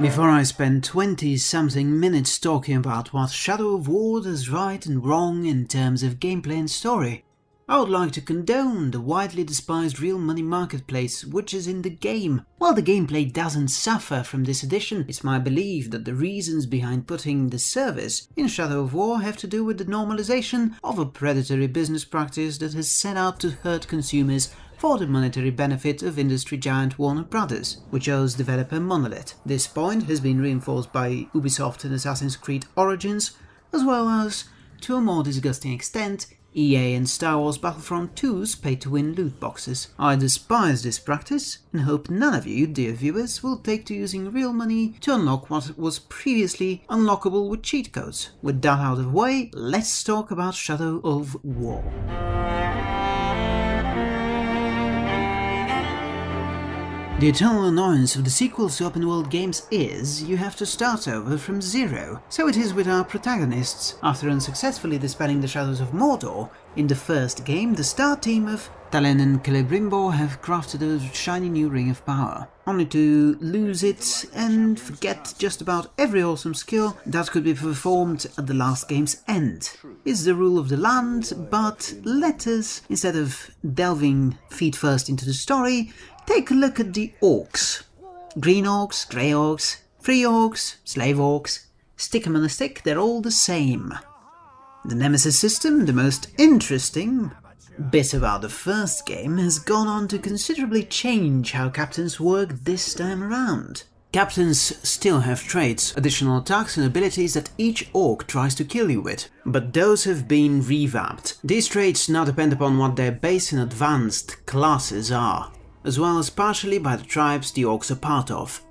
Before I spend 20 something minutes talking about what Shadow of War does right and wrong in terms of gameplay and story, I would like to condone the widely despised real money marketplace which is in the game. While the gameplay doesn't suffer from this addition, it's my belief that the reasons behind putting the service in Shadow of War have to do with the normalization of a predatory business practice that has set out to hurt consumers for the monetary benefit of industry giant Warner Brothers, which owes developer Monolith. This point has been reinforced by Ubisoft in Assassin's Creed Origins, as well as, to a more disgusting extent, EA and Star Wars Battlefront 2's pay-to-win loot boxes. I despise this practice and hope none of you, dear viewers, will take to using real money to unlock what was previously unlockable with cheat codes. With that out of the way, let's talk about Shadow of War. The eternal annoyance of the sequels to open world games is, you have to start over from zero. So it is with our protagonists. After unsuccessfully dispelling the shadows of Mordor, in the first game the star team of Talion and Celebrimbor have crafted a shiny new ring of power, only to lose it and forget just about every awesome skill that could be performed at the last game's end. It's the rule of the land, but let us, instead of delving feet first into the story, Take a look at the orcs. Green orcs, grey orcs, free orcs, slave orcs. Stick 'em on a stick, they're all the same. The Nemesis system, the most interesting bit about the first game, has gone on to considerably change how captains work this time around. Captains still have traits, additional attacks and abilities that each orc tries to kill you with, but those have been revamped. These traits now depend upon what their base and advanced classes are as well as partially by the tribes the orcs are part of.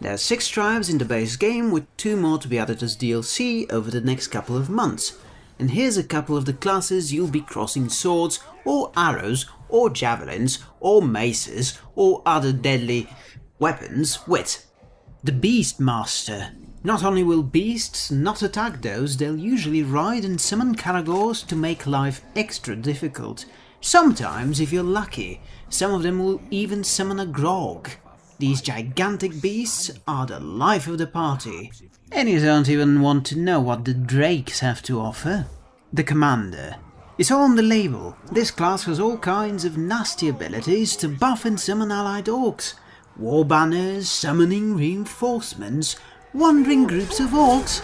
There are 6 tribes in the base game, with 2 more to be added as DLC over the next couple of months. And here's a couple of the classes you'll be crossing swords, or arrows, or javelins, or maces, or other deadly weapons with. The Beast Master. Not only will beasts not attack those, they'll usually ride and summon Caragors to make life extra difficult. Sometimes, if you're lucky, some of them will even summon a grog. These gigantic beasts are the life of the party. And you don't even want to know what the drakes have to offer. The Commander. It's all on the label. This class has all kinds of nasty abilities to buff and summon allied orcs. War banners, summoning reinforcements, wandering groups of orcs.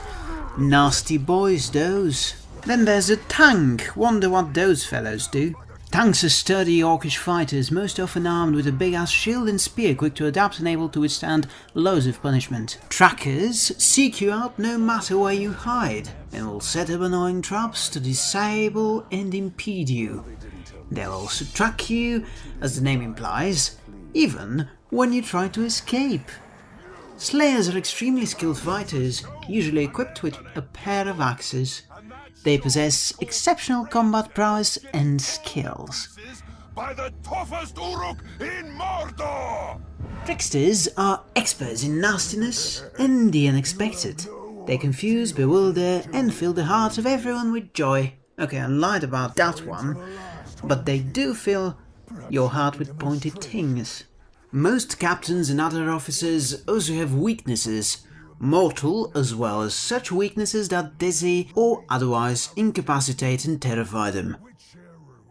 Nasty boys those. Then there's a tank, wonder what those fellows do. Tanks are sturdy orcish fighters, most often armed with a big-ass shield and spear quick to adapt and able to withstand loads of punishment. Trackers seek you out no matter where you hide, and will set up annoying traps to disable and impede you. They'll also track you, as the name implies, even when you try to escape. Slayers are extremely skilled fighters, usually equipped with a pair of axes. They possess exceptional combat prowess and skills. By the toughest Uruk in Mordor! Tricksters are experts in nastiness and the unexpected. They confuse, bewilder, and fill the hearts of everyone with joy. Okay, I lied about that one, but they do fill your heart with pointed things. Most captains and other officers also have weaknesses, mortal as well as such weaknesses that dizzy or otherwise incapacitate and terrify them.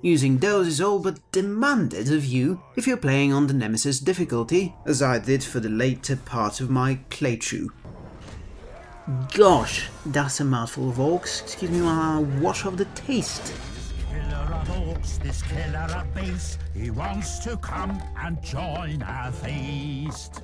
Using those is all but demanded of you if you're playing on the Nemesis difficulty, as I did for the later part of my playthrough. Gosh, that's a mouthful of orcs. Excuse me uh, while I wash off the taste. Orcs, this killer of base, he wants to come and join our feast.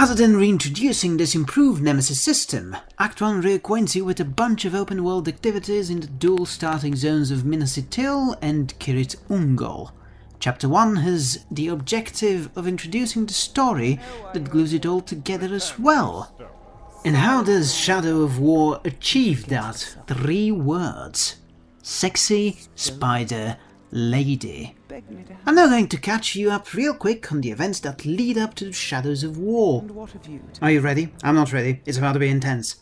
Other than reintroducing this improved Nemesis system, Act 1 reacquaints you with a bunch of open-world activities in the dual starting zones of Minas Ithil and Cirith Ungol. Chapter 1 has the objective of introducing the story that glues it all together as well. And how does Shadow of War achieve that? Three words. Sexy Spider Lady. I'm now going to catch you up real quick on the events that lead up to the Shadows of War. Are you ready? I'm not ready. It's about to be intense.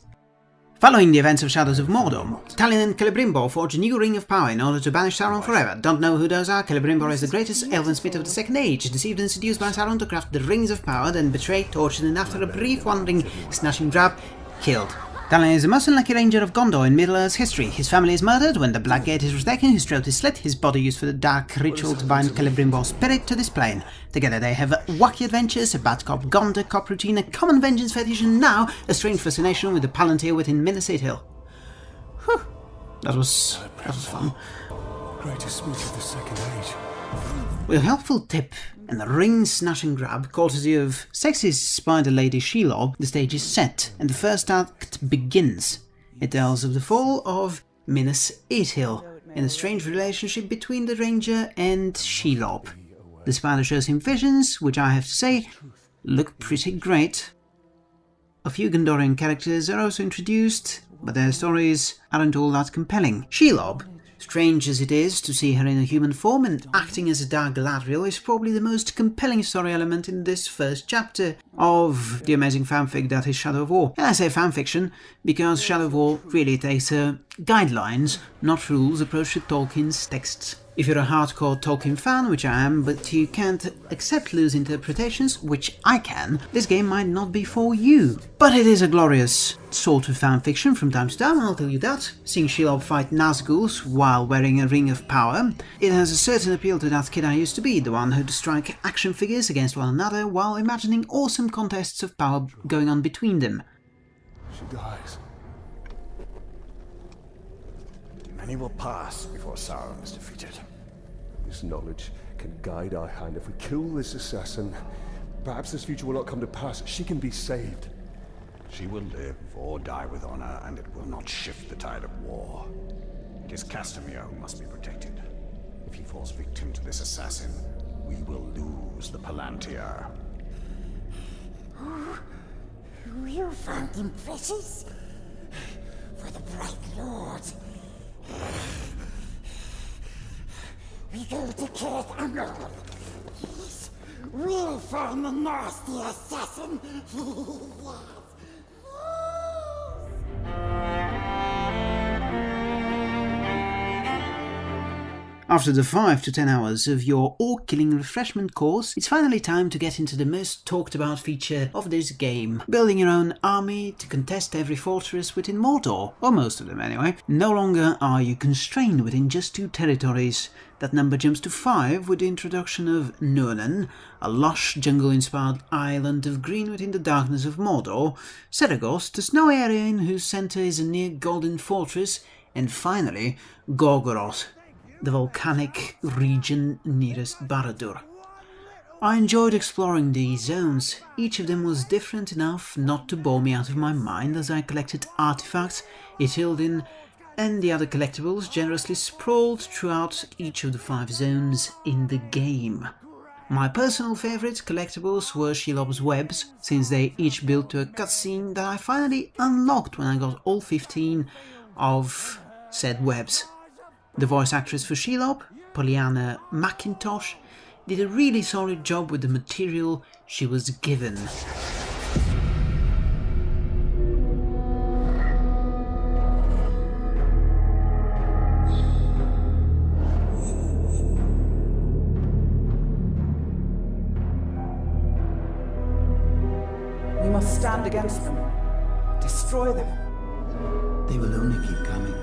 Following the events of Shadows of Mordor, Talion and Celebrimbor forge a new ring of power in order to banish Sauron forever. Don't know who those are? Celebrimbor is the greatest elven smith of the Second Age, deceived and seduced by Sauron to craft the rings of power, then betrayed, tortured, and after a brief wandering, snatching grab, killed. Talion is the most unlucky ranger of Gondor in Middle-earth's history. His family is murdered when the Black Gate is retaken, his throat is slit, his body used for the dark ritual to bind Celebrimbor's spirit to this plane. Together they have wacky adventures, a bad cop Gondor cop routine, a common vengeance fetish, and now a strange fascination with the Palantir within Minas Ithil. Whew. That was, that was fun. Greatest smith of the Second Age. With a helpful tip and a ring snatch and grab, courtesy of sexy spider lady Shelob, the stage is set and the first act begins. It tells of the fall of Minas Ithil and the strange relationship between the ranger and Shelob. The spider shows him visions, which I have to say, look pretty great. A few Gondorian characters are also introduced, but their stories aren't all that compelling. Shelob Strange as it is to see her in a human form and acting as a dark Galadriel is probably the most compelling story element in this first chapter of the amazing fanfic that is Shadow of War. And I say fanfiction because Shadow of War really takes a guidelines, not rules approach to Tolkien's texts. If you're a hardcore Tolkien fan, which I am, but you can't accept loose interpretations, which I can, this game might not be for you. But it is a glorious sort of fanfiction from time to time, I'll tell you that. Seeing Shelob fight Nazguls while wearing a ring of power, it has a certain appeal to that kid I used to be, the one who'd strike action figures against one another while imagining awesome contests of power going on between them. She dies. Many will pass before Sauron is defeated. This knowledge can guide our hand. If we kill this assassin, perhaps this future will not come to pass. She can be saved. She will live or die with honor, and it will not shift the tide of war. It is Castamir who must be protected. If he falls victim to this assassin, we will lose the Palantir. You found him precious? For the Bright Lord. We go to Cirith Ungol. Yes, we'll find the nasty assassin. After the 5 to 10 hours of your orc killing refreshment course, it's finally time to get into the most talked about feature of this game. Building your own army to contest every fortress within Mordor, or most of them anyway. No longer are you constrained within just two territories. That number jumps to 5 with the introduction of Nurnen, a lush jungle-inspired island of green within the darkness of Mordor, Seregost, a snowy area in whose centre is a near golden fortress, and finally Gorgoroth, the volcanic region nearest Barad-dûr. I enjoyed exploring these zones, each of them was different enough not to bore me out of my mind as I collected artifacts, Ithildin, and the other collectibles generously sprawled throughout each of the five zones in the game. My personal favourite collectibles were Shelob's webs, since they each built to a cutscene that I finally unlocked when I got all 15 of said webs. The voice actress for Shelob, Pollyanna McIntosh, did a really solid job with the material she was given. We must stand against them. Destroy them. They will only keep coming.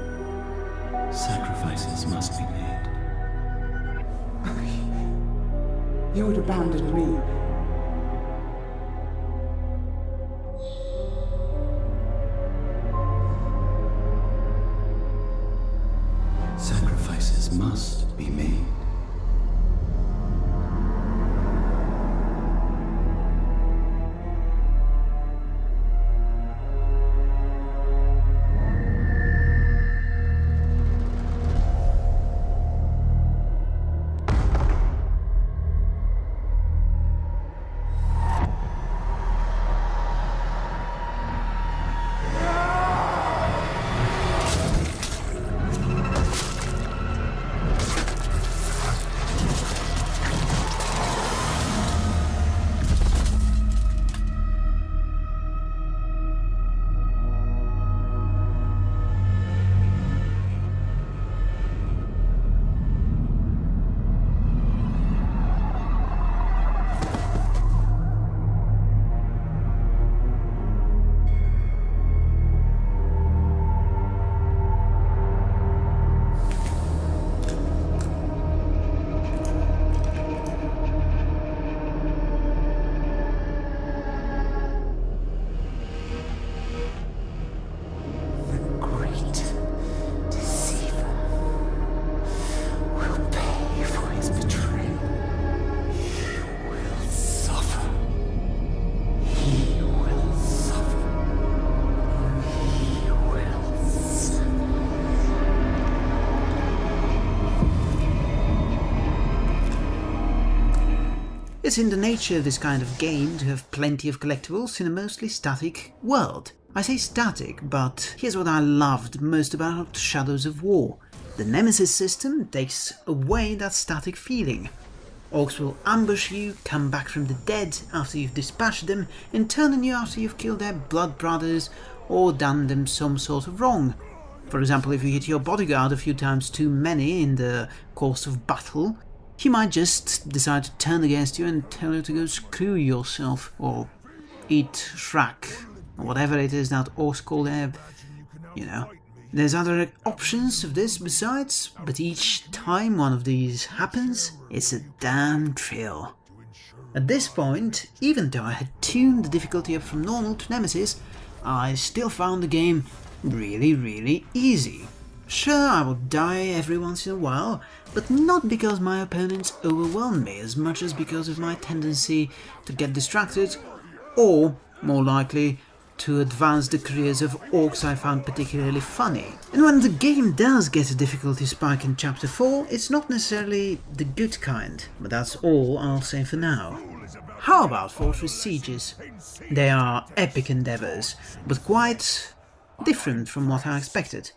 Sacrifices must be made. You would abandon me. It's in the nature of this kind of game to have plenty of collectibles in a mostly static world. I say static, but here's what I loved most about Shadows of War. The Nemesis system takes away that static feeling. Orcs will ambush you, come back from the dead after you've dispatched them, and turn on you after you've killed their blood brothers or done them some sort of wrong. For example, if you hit your bodyguard a few times too many in the course of battle, he might just decide to turn against you and tell you to go screw yourself, or eat Shrek, or whatever it is that their, you know. There's other options of this besides, but each time one of these happens, it's a damn thrill. At this point, even though I had tuned the difficulty up from normal to Nemesis, I still found the game really, really easy. Sure, I will die every once in a while, but not because my opponents overwhelm me as much as because of my tendency to get distracted, or, more likely, to advance the careers of orcs I found particularly funny. And when the game does get a difficulty spike in chapter 4, it's not necessarily the good kind, but that's all I'll say for now. How about Fortress Sieges? They are epic endeavours, but quite different from what I expected.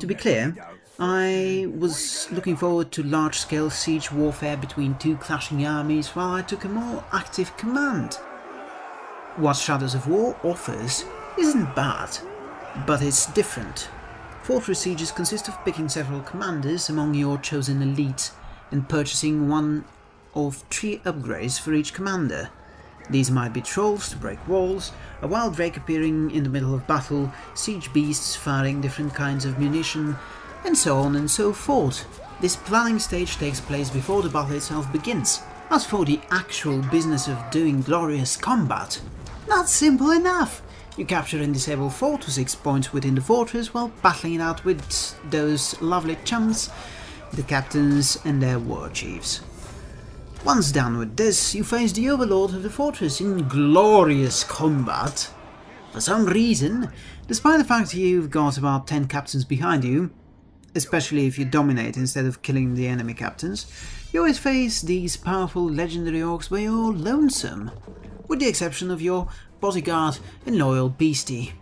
To be clear, I was looking forward to large-scale siege warfare between two clashing armies while I took a more active command. What Shadows of War offers isn't bad, but it's different. Fortress Sieges consist of picking several commanders among your chosen elite and purchasing one of three upgrades for each commander. These might be trolls to break walls, a wild drake appearing in the middle of battle, siege beasts firing different kinds of munition, and so on and so forth. This planning stage takes place before the battle itself begins. As for the actual business of doing glorious combat, not simple enough. You capture and disable 4 to 6 points within the fortress while battling it out with those lovely chums, the captains and their war chiefs. Once done with this, you face the overlord of the fortress in glorious combat. For some reason, despite the fact you've got about 10 captains behind you, especially if you dominate instead of killing the enemy captains, you always face these powerful legendary orcs where you're lonesome with the exception of your bodyguard and loyal beastie.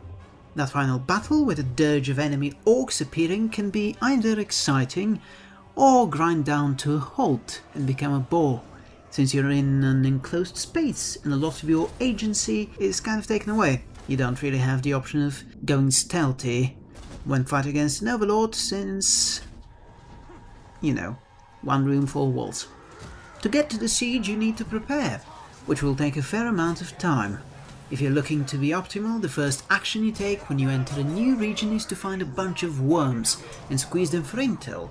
That final battle with a dirge of enemy orcs appearing can be either exciting or grind down to a halt and become a bore, since you're in an enclosed space and a lot of your agency is kind of taken away. You don't really have the option of going stealthy when fighting against an overlord since, you know, one room, four walls. To get to the siege you need to prepare, which will take a fair amount of time. If you're looking to be optimal, the first action you take when you enter a new region is to find a bunch of worms and squeeze them for intel.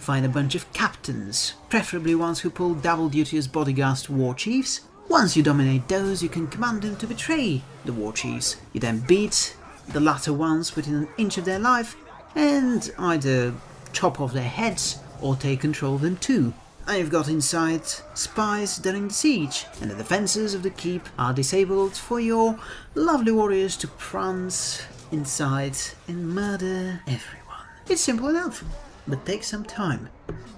Find a bunch of captains, preferably ones who pull double duty as bodyguards to war chiefs. Once you dominate those, you can command them to betray the war chiefs. You then beat the latter ones within an inch of their life and either chop off their heads or take control of them too. I've got inside spies during the siege, and the defences of the keep are disabled for your lovely warriors to prance inside and murder everyone. It's simple enough, but takes some time,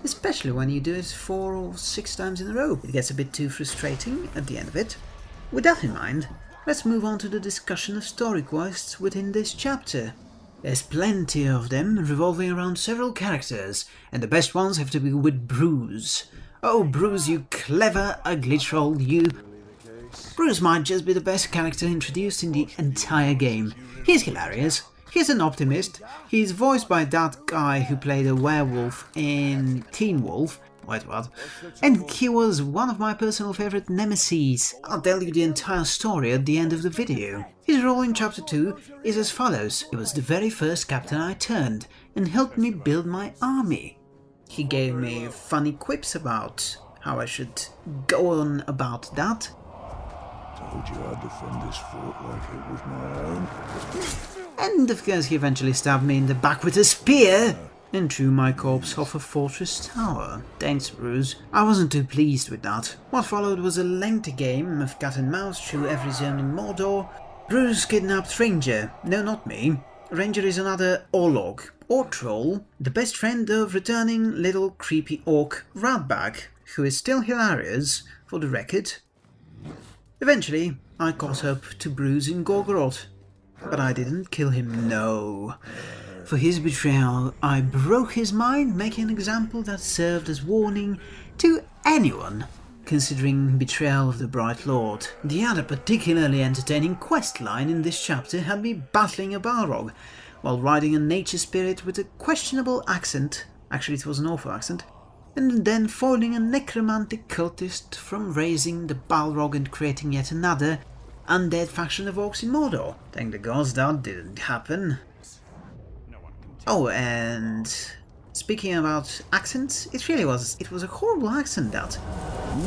especially when you do it four or six times in a row. It gets a bit too frustrating at the end of it. With that in mind, let's move on to the discussion of story quests within this chapter. There's plenty of them, revolving around several characters, and the best ones have to be with Bruce. Oh, Bruce, you clever, ugly troll, you... Bruce might just be the best character introduced in the entire game. He's hilarious. He's an optimist. He's voiced by that guy who played a werewolf in Teen Wolf, Wait, what? And he was one of my personal favorite nemesis. I'll tell you the entire story at the end of the video. His role in chapter 2 is as follows. He was the very first captain I turned and helped me build my army. He gave me funny quips about how I should go on about that. Told you I'd defend this fort like it was my own. And of course he eventually stabbed me in the back with a spear and threw my corpse off a fortress tower. Thanks, Bruce. I wasn't too pleased with that. What followed was a lengthy game of cat and mouse through every zone in Mordor. Bruce kidnapped Ranger. No, not me. Ranger is another Orlog, or Troll, the best friend of returning little creepy orc Ratbag, who is still hilarious, for the record. Eventually, I caught up to Bruce in Gorgoroth, but I didn't kill him, no. For his betrayal, I broke his mind, making an example that served as warning to anyone considering betrayal of the Bright Lord. The other particularly entertaining quest line in this chapter had me battling a Balrog, while riding a nature spirit with a questionable accent, actually it was an awful accent, and then foiling a necromantic cultist from raising the Balrog and creating yet another undead faction of orcs in Mordor. Thank the gods that didn't happen. Oh, and speaking about accents, it really was, it was a horrible accent that.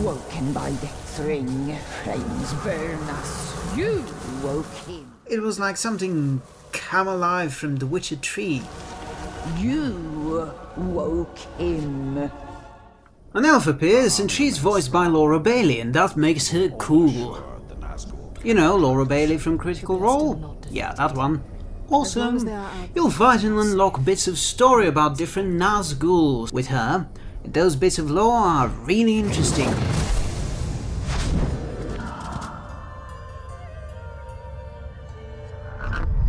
Woken by the thring, flames burn us. You woke him. It was like something come alive from the Witcher 3. You woke him. An elf appears and she's voiced by Laura Bailey and that makes her cool. The Nazgul You know, Laura Bailey from Critical Role? Yeah, that one. Awesome. You'll fight and unlock bits of story about different Nazguls with her. Those bits of lore are really interesting.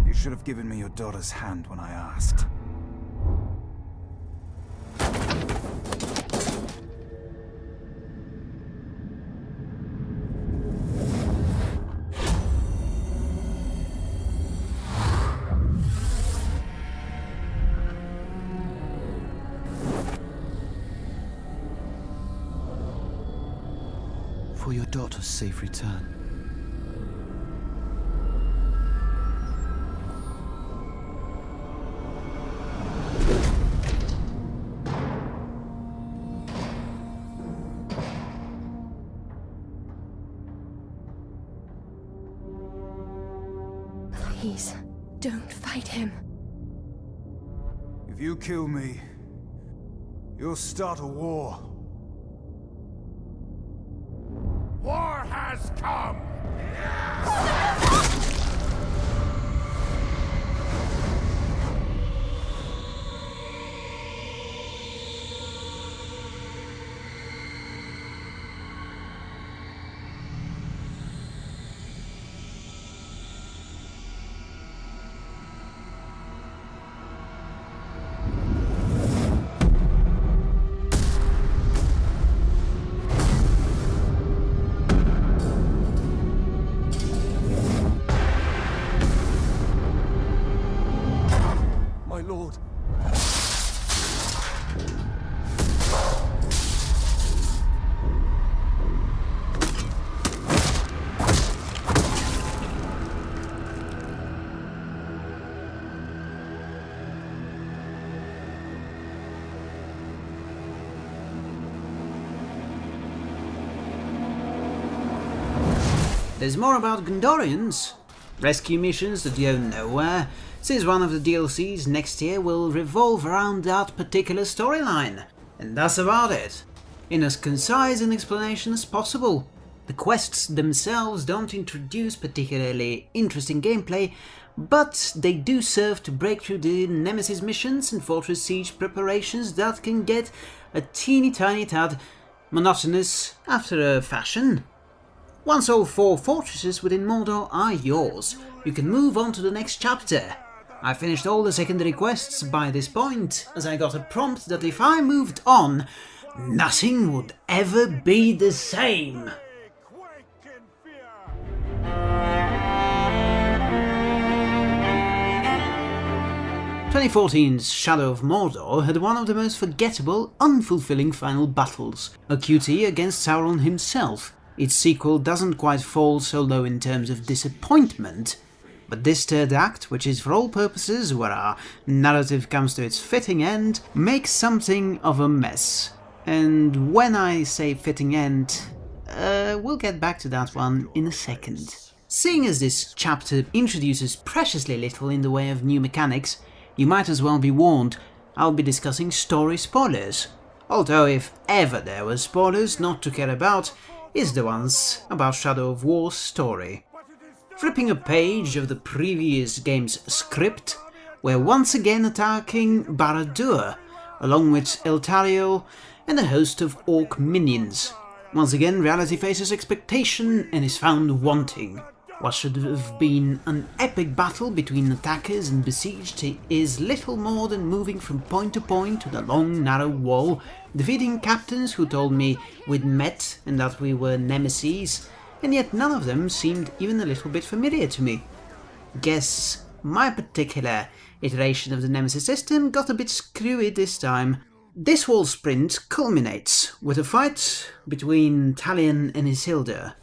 You should have given me your daughter's hand when I asked. For your daughter's safe return. Please, don't fight him. If you kill me, you'll start a war. War has come! Lord. There's more about Gondorians. Rescue missions that go nowhere, since one of the DLCs next year will revolve around that particular storyline. And that's about it. In as concise an explanation as possible. The quests themselves don't introduce particularly interesting gameplay, but they do serve to break through the Nemesis missions and Fortress Siege preparations that can get a teeny tiny tad monotonous after a fashion. Once all four fortresses within Mordor are yours, you can move on to the next chapter. I finished all the secondary quests by this point, as I got a prompt that if I moved on, nothing would ever be the same. 2014's Shadow of Mordor had one of the most forgettable, unfulfilling final battles, a QT against Sauron himself. Its sequel doesn't quite fall so low in terms of disappointment, but this third act, which is for all purposes where our narrative comes to its fitting end, makes something of a mess. And when I say fitting end, uh, we'll get back to that one in a second. Seeing as this chapter introduces preciously little in the way of new mechanics, you might as well be warned, I'll be discussing story spoilers. Although if ever there were spoilers not to care about, is the ones about Shadow of War's story. Flipping a page of the previous game's script, we're once again attacking Barad-dûr, along with Eltariel and a host of orc minions. Once again, reality faces expectation and is found wanting. What should have been an epic battle between attackers and besieged is little more than moving from point to point to the long narrow wall, defeating captains who told me we'd met and that we were nemesis, and yet none of them seemed even a little bit familiar to me. Guess my particular iteration of the nemesis system got a bit screwy this time. This wall sprint culminates with a fight between Talion and Isildur,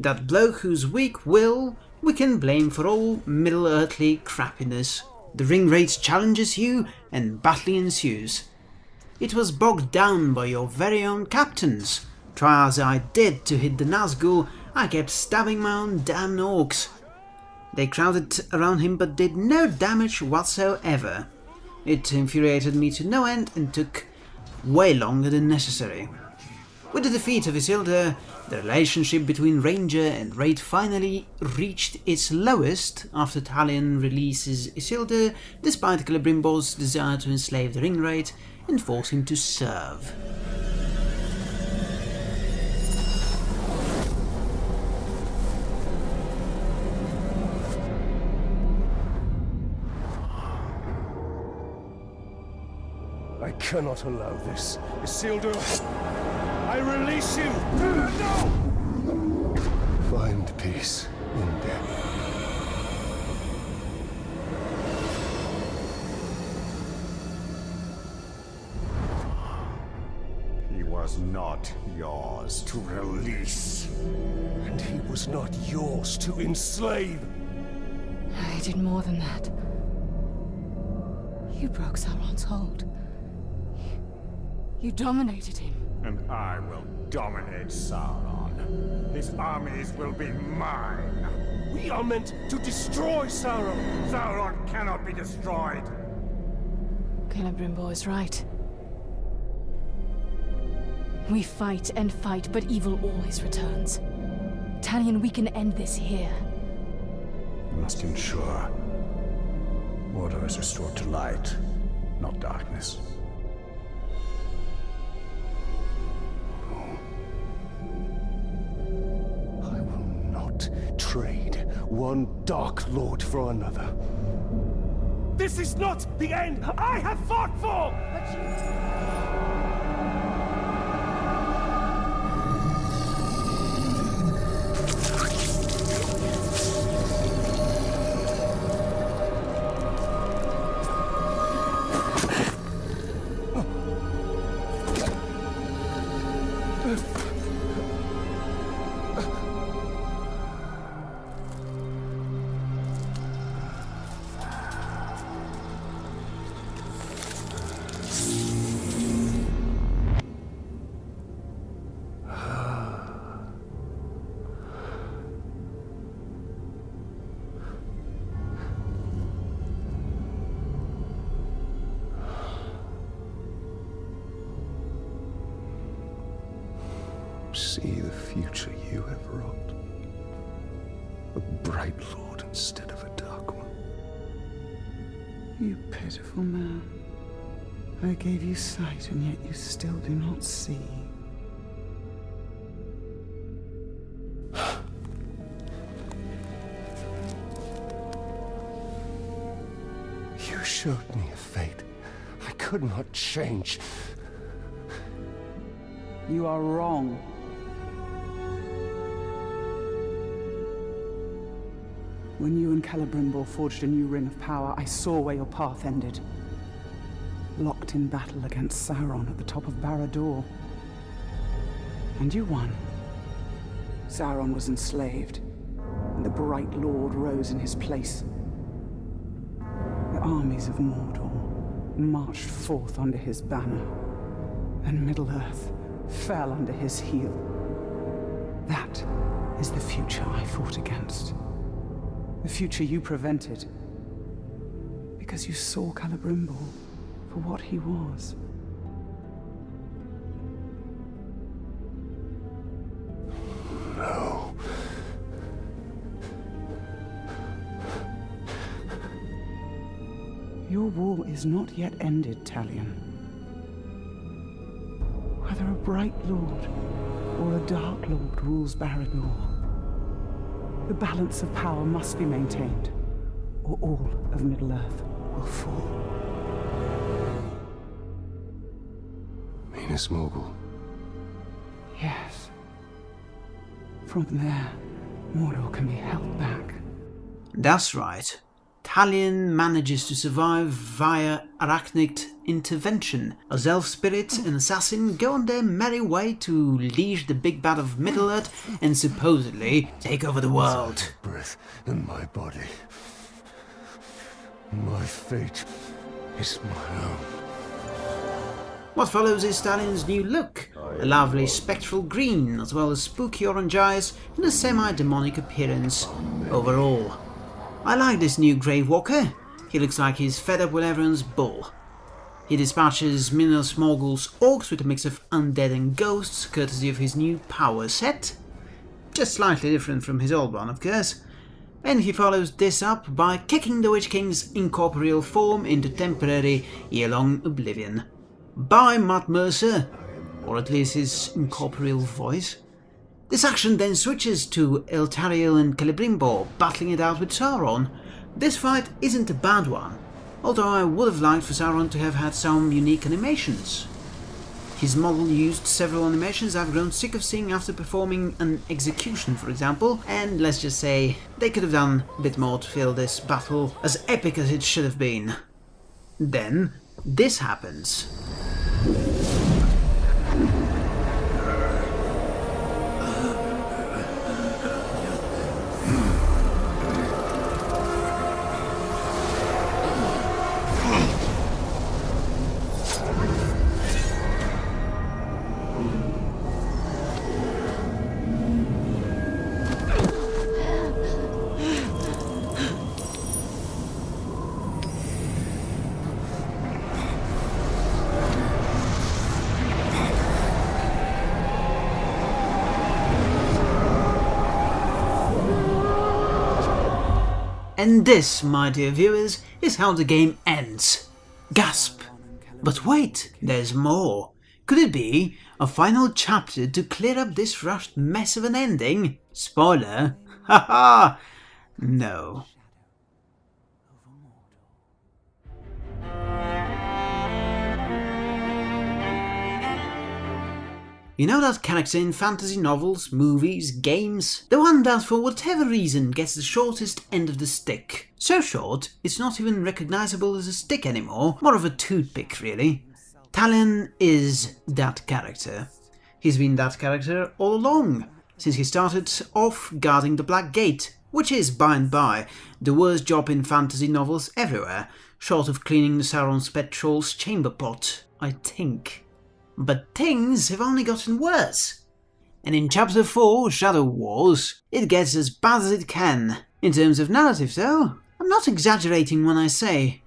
that bloke whose weak will we can blame for all Middle-earthly crappiness. The Ringwraith challenges you and battle ensues. It was bogged down by your very own captains. Try as I did to hit the Nazgul, I kept stabbing my own damn orcs. They crowded around him but did no damage whatsoever. It infuriated me to no end and took way longer than necessary. With the defeat of Isildur, the relationship between Ranger and Wraith finally reached its lowest after Talion releases Isildur despite Celebrimbor's desire to enslave the Ringwraith and force him to serve. Cannot allow this. Isildur, I release you! No! Find peace in death. He was not yours to release. And he was not yours to enslave. I did more than that. You broke Sauron's hold. You dominated him. And I will dominate Sauron. His armies will be mine. We are meant to destroy Sauron. Sauron cannot be destroyed. Celebrimbor is right. We fight and fight, but evil always returns. Talion, we can end this here. We must ensure order is restored to light, not darkness. One Dark Lord for another. This is not the end I have fought for! Future you have wrought. A bright lord instead of a dark one. You pitiful man. I gave you sight, and yet you still do not see. You showed me a fate I could not change. You are wrong. When you and Celebrimbor forged a new ring of power, I saw where your path ended. Locked in battle against Sauron at the top of Barad-dûr. And you won. Sauron was enslaved, and the Bright Lord rose in his place. The armies of Mordor marched forth under his banner, and Middle-earth fell under his heel. That is the future I fought against. The future you prevented. Because you saw Celebrimbor for what he was. No. Your war is not yet ended, Talion. Whether a bright lord or a dark lord rules Barad-dûr, the balance of power must be maintained, or all of Middle-earth will fall. Minas Morgul. Yes. From there, Mordor can be held back. That's right. Talion manages to survive via arachnic intervention. As elf spirit and assassin go on their merry way to leash the big bad of Middle-earth and supposedly take over the world. Breath in my body. My fate is my own. What follows is Talion's new look, a lovely spectral green as well as spooky orange eyes and a semi-demonic appearance overall. I like this new Grave Walker, he looks like he's fed up with everyone's bull. He dispatches Minas Morgul's orcs with a mix of undead and ghosts courtesy of his new power set, just slightly different from his old one of course, and he follows this up by kicking the Witch King's incorporeal form into temporary year-long oblivion. By Matt Mercer, or at least his incorporeal voice. This action then switches to Eltariel and Celebrimbor battling it out with Sauron. This fight isn't a bad one, although I would have liked for Sauron to have had some unique animations. His model used several animations I've grown sick of seeing after performing an execution, for example, and let's just say they could have done a bit more to fill this battle as epic as it should have been. Then, this happens. And this, my dear viewers, is how the game ends. Gasp! But wait, there's more. Could it be a final chapter to clear up this rushed mess of an ending? Spoiler? Haha! no. You know that character in fantasy novels, movies, games? The one that for whatever reason gets the shortest end of the stick. So short, it's not even recognizable as a stick anymore, more of a toothpick really. Talion is that character. He's been that character all along, since he started off guarding the Black Gate, which is, by and by, the worst job in fantasy novels everywhere, short of cleaning the Sauron's pet troll's chamber pot, I think. But things have only gotten worse. And in Chapter 4, Shadow Wars, it gets as bad as it can. In terms of narrative though, I'm not exaggerating when I say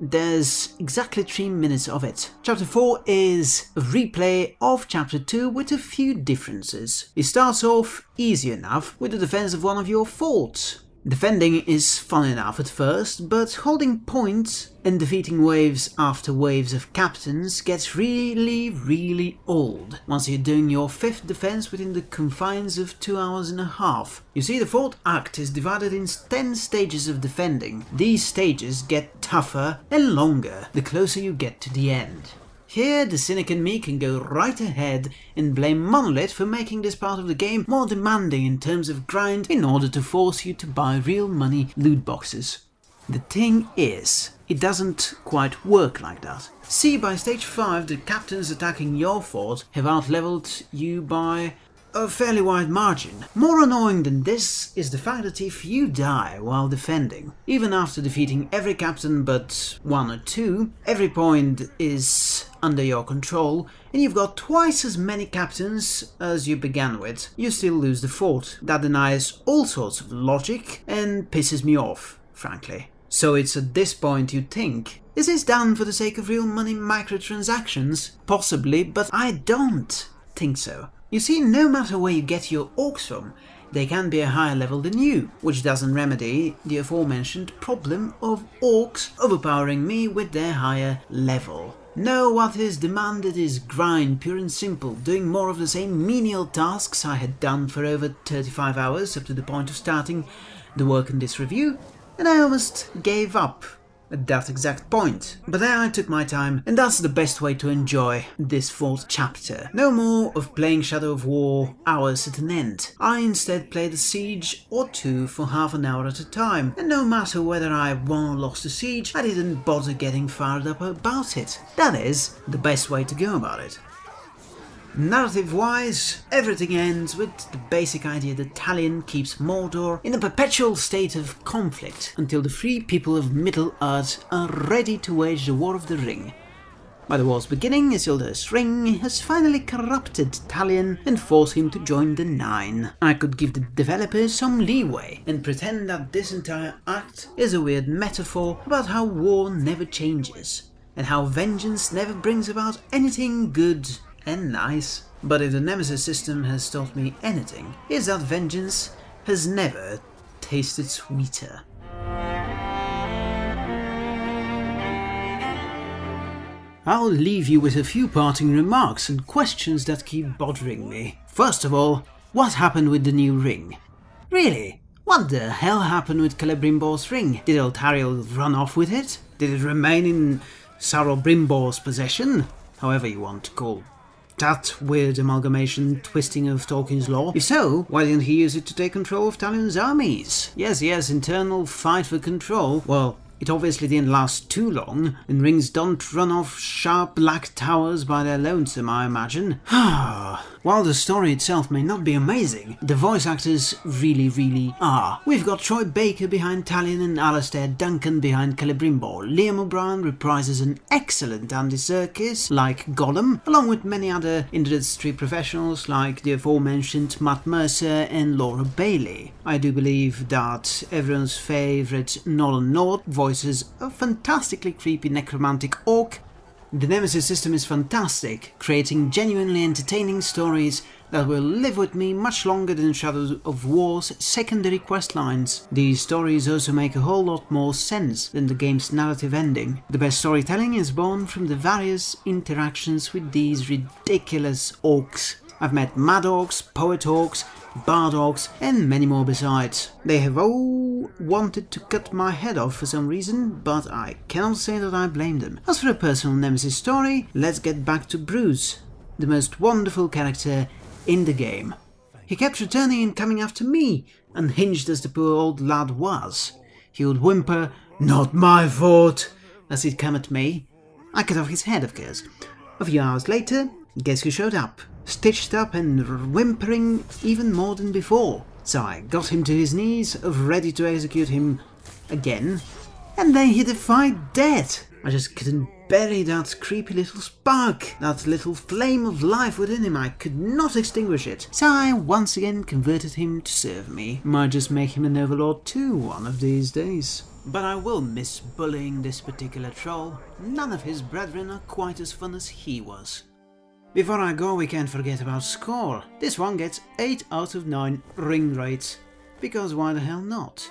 there's exactly 3 minutes of it. Chapter 4 is a replay of Chapter 2 with a few differences. It starts off easy enough with the defense of one of your forts, Defending is fun enough at first, but holding points point and defeating waves after waves of captains gets really, really old once you're doing your fifth defense within the confines of two hours and a half. You see, the fourth act is divided in 10 stages of defending. These stages get tougher and longer the closer you get to the end. Here, the cynic and me can go right ahead and blame Monolith for making this part of the game more demanding in terms of grind in order to force you to buy real money loot boxes. The thing is, it doesn't quite work like that. See, by stage 5 the captains attacking your fort have outleveled you by a fairly wide margin. More annoying than this is the fact that if you die while defending, even after defeating every captain but one or two, every point is under your control and you've got twice as many captains as you began with, you still lose the fort. That denies all sorts of logic and pisses me off, frankly. So it's at this point you think, is this done for the sake of real money microtransactions? Possibly, but I don't think so. You see, no matter where you get your orcs from, they can be a higher level than you, which doesn't remedy the aforementioned problem of orcs overpowering me with their higher level. No, what is demanded is grind, pure and simple, doing more of the same menial tasks I had done for over 35 hours up to the point of starting the work on this review, and I almost gave up at that exact point. But there I took my time, and that's the best way to enjoy this fourth chapter. No more of playing Shadow of War hours at an end. I instead played a siege or two for half an hour at a time, and no matter whether I won or lost a siege, I didn't bother getting fired up about it. That is the best way to go about it. Narrative-wise, everything ends with the basic idea that Talion keeps Mordor in a perpetual state of conflict until the free people of Middle-earth are ready to wage the War of the Ring. By the war's beginning, Isildur's ring has finally corrupted Talion and forced him to join the Nine. I could give the developers some leeway and pretend that this entire act is a weird metaphor about how war never changes, and how vengeance never brings about anything good and nice. But if the Nemesis system has taught me anything, is that vengeance has never tasted sweeter. I'll leave you with a few parting remarks and questions that keep bothering me. First of all, what happened with the new ring? Really? What the hell happened with Celebrimbor's ring? Did Eltariel run off with it? Did it remain in Saurobrimbor's possession? However you want to call that weird amalgamation twisting of Tolkien's lore? If so, why didn't he use it to take control of Talion's armies? Yes, yes, internal fight for control. Well, it obviously didn't last too long, and rings don't run off sharp black towers by their lonesome, I imagine. While the story itself may not be amazing, the voice actors really, really are. We've got Troy Baker behind Talion and Alastair Duncan behind Celebrimbor. Liam O'Brien reprises an excellent Andy Serkis, like Gollum, along with many other industry professionals like the aforementioned Matt Mercer and Laura Bailey. I do believe that everyone's favourite Nolan North voices a fantastically creepy necromantic orc the Nemesis system is fantastic, creating genuinely entertaining stories that will live with me much longer than Shadows of War's secondary quest lines. These stories also make a whole lot more sense than the game's narrative ending. The best storytelling is born from the various interactions with these ridiculous orcs. I've met mad orcs, poet orcs, bard orcs, and many more besides. They have all wanted to cut my head off for some reason, but I cannot say that I blame them. As for a personal nemesis story, let's get back to Bruce, the most wonderful character in the game. He kept returning and coming after me, unhinged as the poor old lad was. He would whimper, not my fault, as he'd come at me. I cut off his head, of course. A few hours later, guess who showed up? Stitched up and whimpering even more than before. So I got him to his knees, ready to execute him again, and then he defied death. I just couldn't bury that creepy little spark, that little flame of life within him. I could not extinguish it. So I once again converted him to serve me. Might just make him an overlord too one of these days. But I will miss bullying this particular troll. None of his brethren are quite as fun as he was. Before I go, we can't forget about score. This one gets 8 out of 9 Ringwraiths, because why the hell not?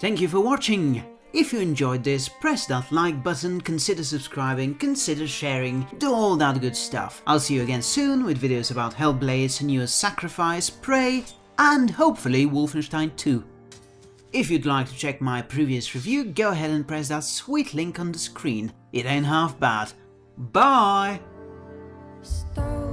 Thank you for watching! If you enjoyed this, press that like button, consider subscribing, consider sharing, do all that good stuff. I'll see you again soon with videos about Hellblade, Senua's Sacrifice, Prey, and hopefully Wolfenstein 2. If you'd like to check my previous review, go ahead and press that sweet link on the screen. It ain't half bad. Bye! Stone.